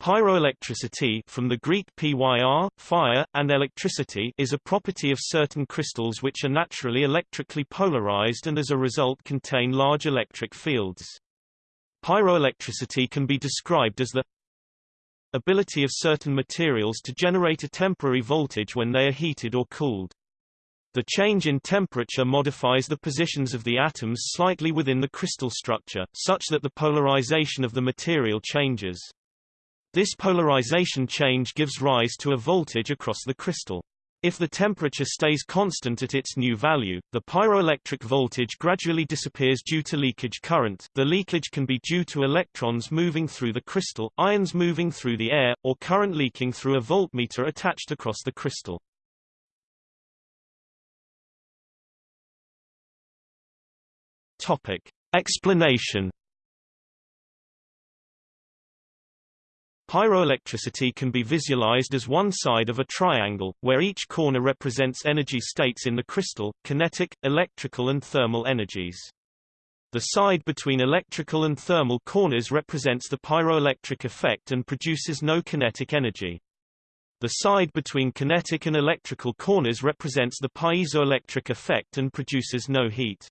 Pyroelectricity from the Greek pyr, fire, and electricity is a property of certain crystals which are naturally electrically polarized and as a result contain large electric fields. Pyroelectricity can be described as the ability of certain materials to generate a temporary voltage when they are heated or cooled. The change in temperature modifies the positions of the atoms slightly within the crystal structure, such that the polarization of the material changes. This polarization change gives rise to a voltage across the crystal. If the temperature stays constant at its new value, the pyroelectric voltage gradually disappears due to leakage current the leakage can be due to electrons moving through the crystal, ions moving through the air, or current leaking through a voltmeter attached across the crystal. Topic. Explanation Pyroelectricity can be visualized as one side of a triangle, where each corner represents energy states in the crystal, kinetic, electrical and thermal energies. The side between electrical and thermal corners represents the pyroelectric effect and produces no kinetic energy. The side between kinetic and electrical corners represents the piezoelectric effect and produces no heat.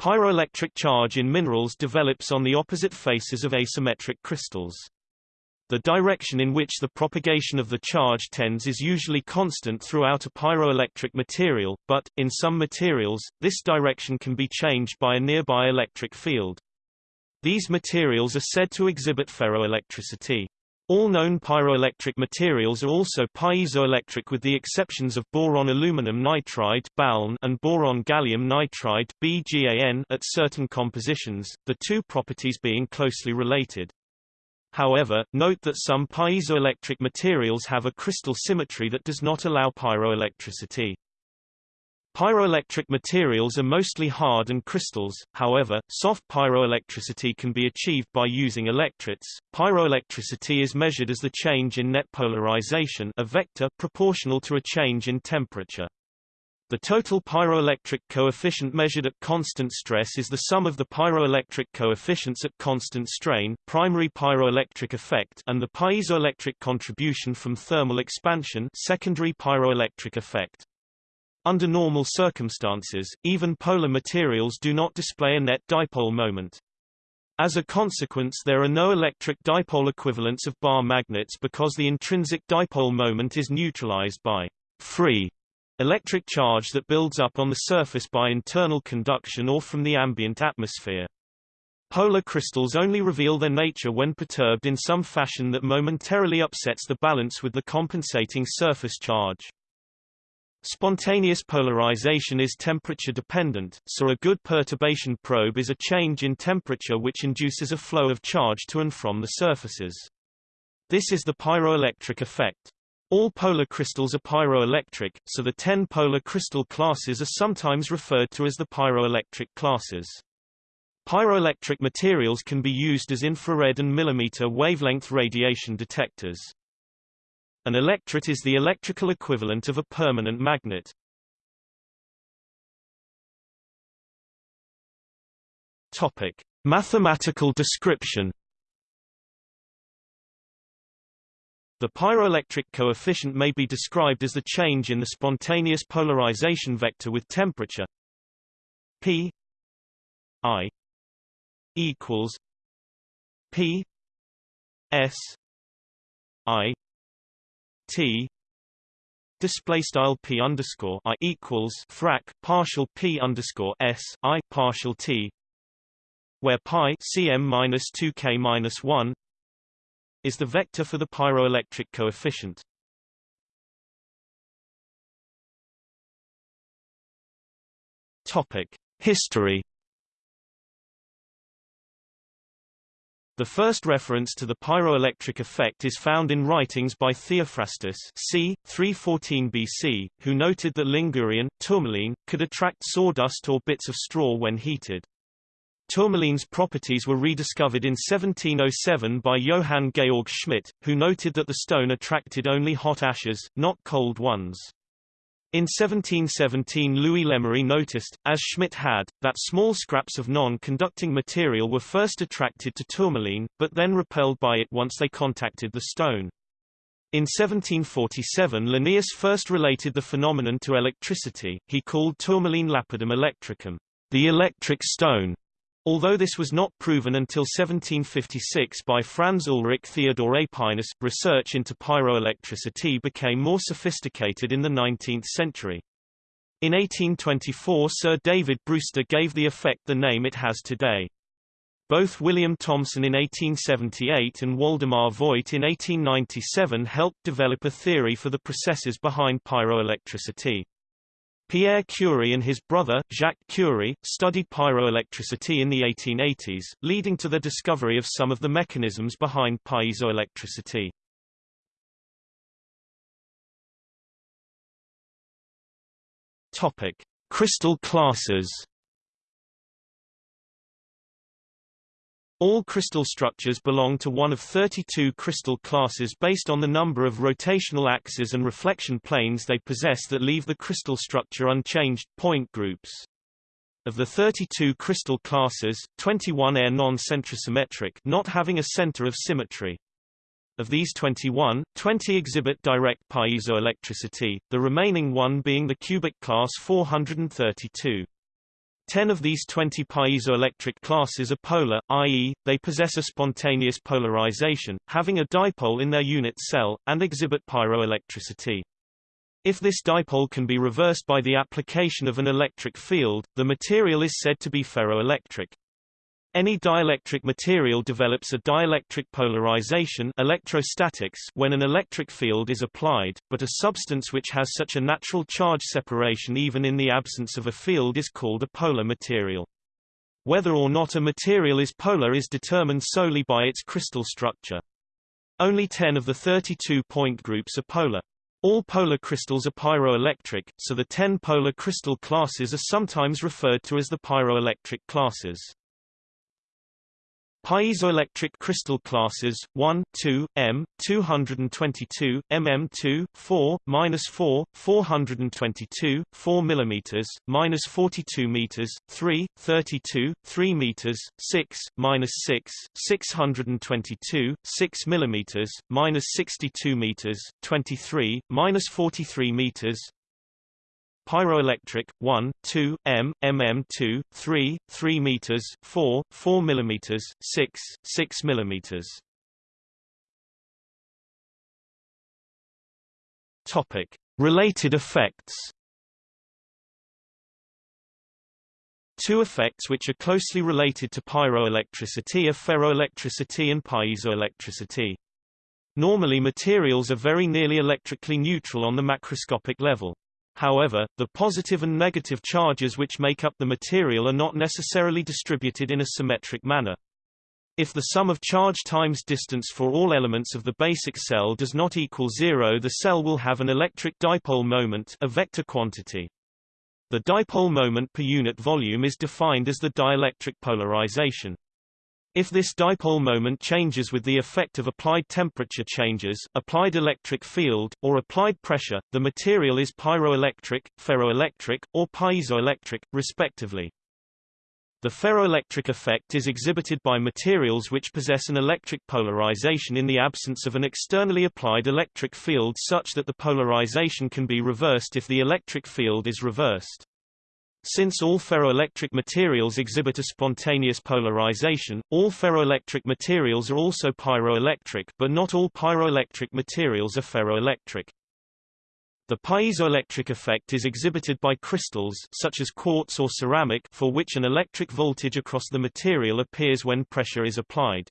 Pyroelectric charge in minerals develops on the opposite faces of asymmetric crystals. The direction in which the propagation of the charge tends is usually constant throughout a pyroelectric material, but, in some materials, this direction can be changed by a nearby electric field. These materials are said to exhibit ferroelectricity. All known pyroelectric materials are also piezoelectric with the exceptions of boron aluminum nitride and boron gallium nitride at certain compositions, the two properties being closely related. However, note that some piezoelectric materials have a crystal symmetry that does not allow pyroelectricity. Pyroelectric materials are mostly hard and crystals, however, soft pyroelectricity can be achieved by using electrets. Pyroelectricity is measured as the change in net polarization a vector proportional to a change in temperature. The total pyroelectric coefficient measured at constant stress is the sum of the pyroelectric coefficients at constant strain primary pyroelectric effect and the piezoelectric contribution from thermal expansion secondary pyroelectric effect. Under normal circumstances, even polar materials do not display a net dipole moment. As a consequence there are no electric dipole equivalents of bar magnets because the intrinsic dipole moment is neutralized by free Electric charge that builds up on the surface by internal conduction or from the ambient atmosphere. Polar crystals only reveal their nature when perturbed in some fashion that momentarily upsets the balance with the compensating surface charge. Spontaneous polarization is temperature dependent, so a good perturbation probe is a change in temperature which induces a flow of charge to and from the surfaces. This is the pyroelectric effect. All polar crystals are pyroelectric, so the 10 polar crystal classes are sometimes referred to as the pyroelectric classes. Pyroelectric materials can be used as infrared and millimeter wavelength radiation detectors. An electret is the electrical equivalent of a permanent magnet. Topic: Mathematical description The pyroelectric coefficient may be described as the change in the spontaneous polarization vector with temperature P I equals P S I T display style p underscore i equals frac partial p underscore s i partial t, where pi cm minus two k minus one is the vector for the pyroelectric coefficient. Topic: History. The first reference to the pyroelectric effect is found in writings by Theophrastus c. 314 BC, who noted that lyngourion, tourmaline, could attract sawdust or bits of straw when heated. Tourmaline's properties were rediscovered in 1707 by Johann Georg Schmidt, who noted that the stone attracted only hot ashes, not cold ones. In 1717 Louis Lemery noticed, as Schmidt had, that small scraps of non-conducting material were first attracted to tourmaline, but then repelled by it once they contacted the stone. In 1747 Linnaeus first related the phenomenon to electricity, he called tourmaline lapidum electricum, the electric stone, Although this was not proven until 1756 by Franz Ulrich Theodor Aepinus, research into pyroelectricity became more sophisticated in the 19th century. In 1824 Sir David Brewster gave the effect the name it has today. Both William Thomson in 1878 and Woldemar Voigt in 1897 helped develop a theory for the processes behind pyroelectricity. Pierre Curie and his brother, Jacques Curie, studied pyroelectricity in the 1880s, leading to the discovery of some of the mechanisms behind piezoelectricity. Topic: Crystal classes. All crystal structures belong to one of 32 crystal classes based on the number of rotational axes and reflection planes they possess that leave the crystal structure unchanged, point groups. Of the 32 crystal classes, 21 are non-centrosymmetric not having a center of symmetry. Of these 21, 20 exhibit direct piezoelectricity, the remaining one being the cubic class 432. Ten of these 20 piezoelectric classes are polar, i.e., they possess a spontaneous polarization, having a dipole in their unit cell, and exhibit pyroelectricity. If this dipole can be reversed by the application of an electric field, the material is said to be ferroelectric. Any dielectric material develops a dielectric polarization electrostatics when an electric field is applied, but a substance which has such a natural charge separation even in the absence of a field is called a polar material. Whether or not a material is polar is determined solely by its crystal structure. Only 10 of the 32 point groups are polar. All polar crystals are pyroelectric, so the 10 polar crystal classes are sometimes referred to as the pyroelectric classes. Piezoelectric crystal classes 1, 2, M, 222, mm2, 4, minus 4, 422, 4 mm, minus 42 meters, 3, 32, 3 meters, 6, minus 6, 622, 6 mm, minus 62 meters, 23, minus 43 meters, pyroelectric 1 2 m mm2 3 3 meters 4 4 millimeters 6 6 millimeters topic related effects Two effects which are closely related to pyroelectricity are ferroelectricity and piezoelectricity. Normally materials are very nearly electrically neutral on the macroscopic level. However, the positive and negative charges which make up the material are not necessarily distributed in a symmetric manner. If the sum of charge times distance for all elements of the basic cell does not equal zero the cell will have an electric dipole moment a vector quantity. The dipole moment per unit volume is defined as the dielectric polarization. If this dipole moment changes with the effect of applied temperature changes, applied electric field, or applied pressure, the material is pyroelectric, ferroelectric, or piezoelectric, respectively. The ferroelectric effect is exhibited by materials which possess an electric polarization in the absence of an externally applied electric field such that the polarization can be reversed if the electric field is reversed. Since all ferroelectric materials exhibit a spontaneous polarization, all ferroelectric materials are also pyroelectric but not all pyroelectric materials are ferroelectric. The piezoelectric effect is exhibited by crystals such as quartz or ceramic for which an electric voltage across the material appears when pressure is applied.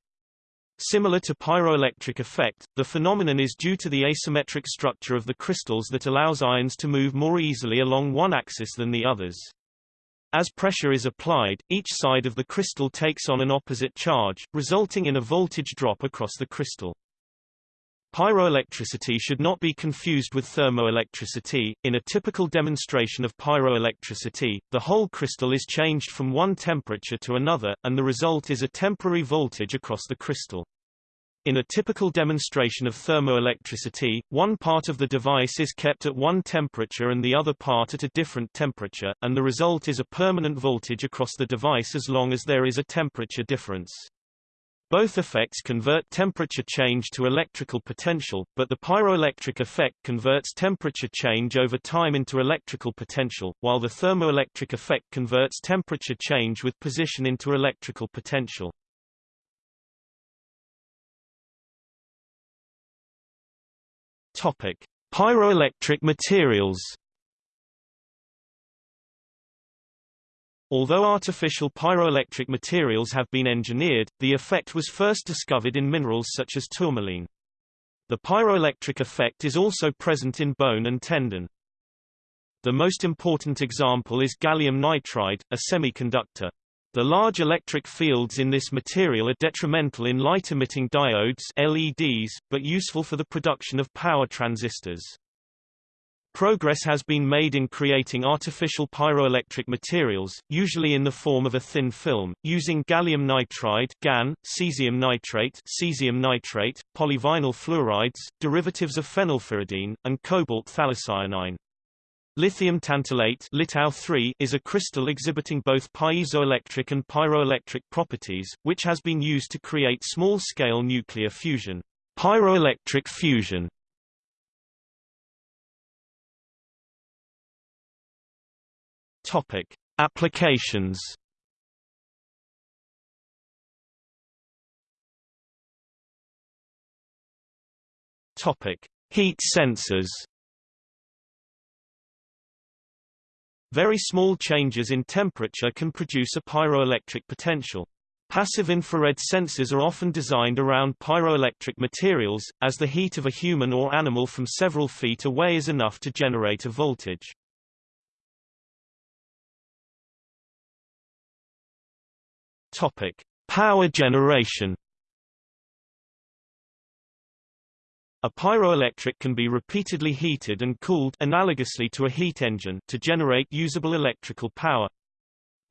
Similar to pyroelectric effect, the phenomenon is due to the asymmetric structure of the crystals that allows ions to move more easily along one axis than the others. As pressure is applied, each side of the crystal takes on an opposite charge, resulting in a voltage drop across the crystal. Pyroelectricity should not be confused with thermoelectricity. In a typical demonstration of pyroelectricity, the whole crystal is changed from one temperature to another, and the result is a temporary voltage across the crystal. In a typical demonstration of thermoelectricity, one part of the device is kept at one temperature and the other part at a different temperature, and the result is a permanent voltage across the device as long as there is a temperature difference. Both effects convert temperature change to electrical potential, but the pyroelectric effect converts temperature change over time into electrical potential, while the thermoelectric effect converts temperature change with position into electrical potential. Topic: Pyroelectric materials. Although artificial pyroelectric materials have been engineered, the effect was first discovered in minerals such as tourmaline. The pyroelectric effect is also present in bone and tendon. The most important example is gallium nitride, a semiconductor. The large electric fields in this material are detrimental in light-emitting diodes LEDs, but useful for the production of power transistors. Progress has been made in creating artificial pyroelectric materials, usually in the form of a thin film, using gallium nitride GaN, cesium nitrate cesium nitrate, polyvinyl fluorides, derivatives of phenylpyridine, and cobalt phthalocyanine. Lithium tantalate is a crystal exhibiting both piezoelectric and pyroelectric properties, which has been used to create small-scale nuclear fusion. Pyroelectric fusion Topic: Applications. Topic: Heat sensors. Very small changes in temperature can produce a pyroelectric potential. Passive infrared sensors are often designed around pyroelectric materials, as the heat of a human or animal from several feet away is enough to generate a voltage. Topic: Power generation. A pyroelectric can be repeatedly heated and cooled analogously to a heat engine to generate usable electrical power.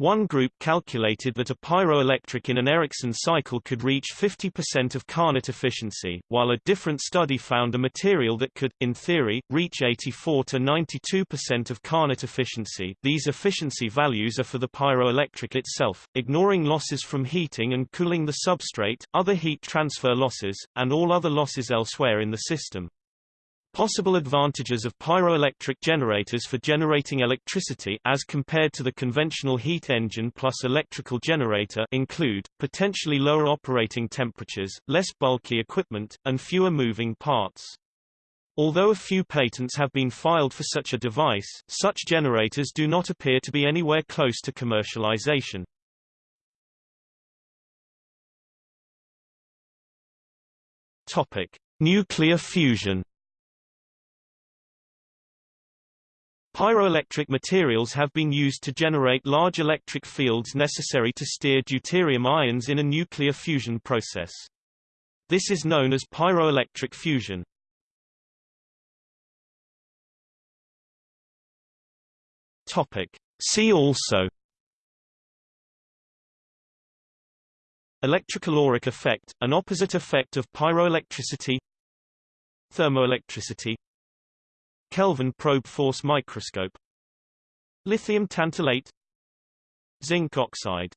One group calculated that a pyroelectric in an Ericsson cycle could reach 50% of Carnot efficiency, while a different study found a material that could, in theory, reach 84 to 92% of Carnot efficiency. These efficiency values are for the pyroelectric itself, ignoring losses from heating and cooling the substrate, other heat transfer losses, and all other losses elsewhere in the system. Possible advantages of pyroelectric generators for generating electricity as compared to the conventional heat engine plus electrical generator include, potentially lower operating temperatures, less bulky equipment, and fewer moving parts. Although a few patents have been filed for such a device, such generators do not appear to be anywhere close to commercialization. Topic: Nuclear fusion Pyroelectric materials have been used to generate large electric fields necessary to steer deuterium ions in a nuclear fusion process. This is known as pyroelectric fusion. Topic. See also Electrocaloric effect, an opposite effect of pyroelectricity Thermoelectricity Kelvin probe force microscope. Lithium tantalate Zinc oxide